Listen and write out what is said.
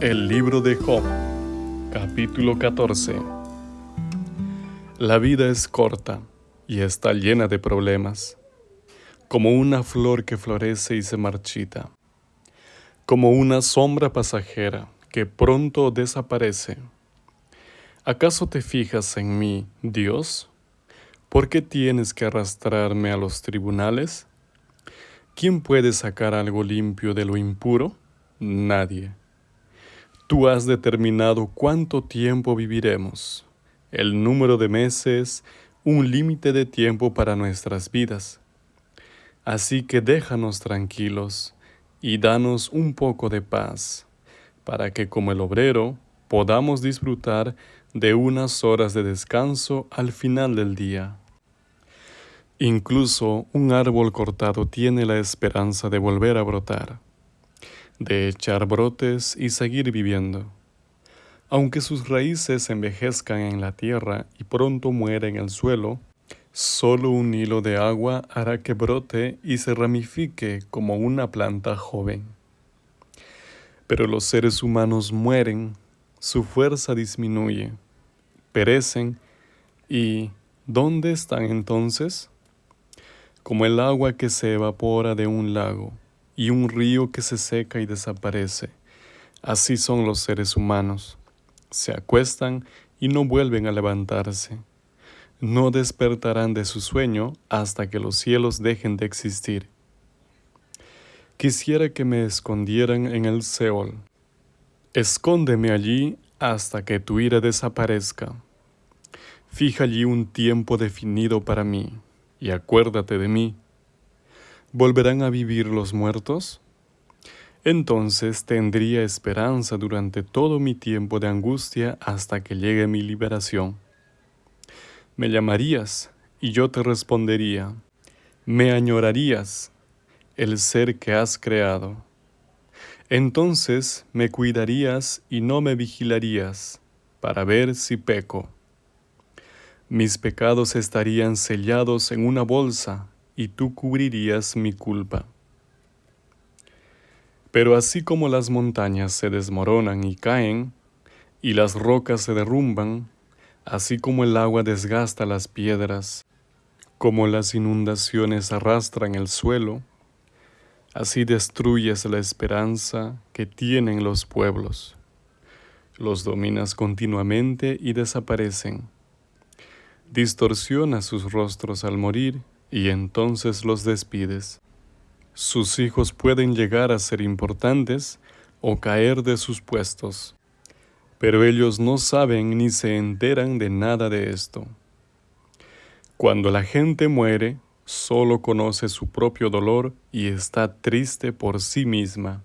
El libro de Job, capítulo 14. La vida es corta y está llena de problemas, como una flor que florece y se marchita, como una sombra pasajera que pronto desaparece. ¿Acaso te fijas en mí, Dios? ¿Por qué tienes que arrastrarme a los tribunales? ¿Quién puede sacar algo limpio de lo impuro? Nadie. Tú has determinado cuánto tiempo viviremos, el número de meses, un límite de tiempo para nuestras vidas. Así que déjanos tranquilos y danos un poco de paz, para que como el obrero podamos disfrutar de unas horas de descanso al final del día. Incluso un árbol cortado tiene la esperanza de volver a brotar de echar brotes y seguir viviendo. Aunque sus raíces envejezcan en la tierra y pronto muera en el suelo, solo un hilo de agua hará que brote y se ramifique como una planta joven. Pero los seres humanos mueren, su fuerza disminuye, perecen y ¿dónde están entonces? Como el agua que se evapora de un lago y un río que se seca y desaparece. Así son los seres humanos. Se acuestan y no vuelven a levantarse. No despertarán de su sueño hasta que los cielos dejen de existir. Quisiera que me escondieran en el Seol. Escóndeme allí hasta que tu ira desaparezca. Fija allí un tiempo definido para mí, y acuérdate de mí ¿Volverán a vivir los muertos? Entonces tendría esperanza durante todo mi tiempo de angustia hasta que llegue mi liberación. Me llamarías y yo te respondería. Me añorarías el ser que has creado. Entonces me cuidarías y no me vigilarías para ver si peco. Mis pecados estarían sellados en una bolsa y tú cubrirías mi culpa. Pero así como las montañas se desmoronan y caen, y las rocas se derrumban, así como el agua desgasta las piedras, como las inundaciones arrastran el suelo, así destruyes la esperanza que tienen los pueblos. Los dominas continuamente y desaparecen. Distorsiona sus rostros al morir y entonces los despides. Sus hijos pueden llegar a ser importantes o caer de sus puestos, pero ellos no saben ni se enteran de nada de esto. Cuando la gente muere, solo conoce su propio dolor y está triste por sí misma.